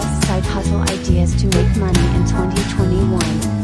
best side hustle ideas to make money in 2021.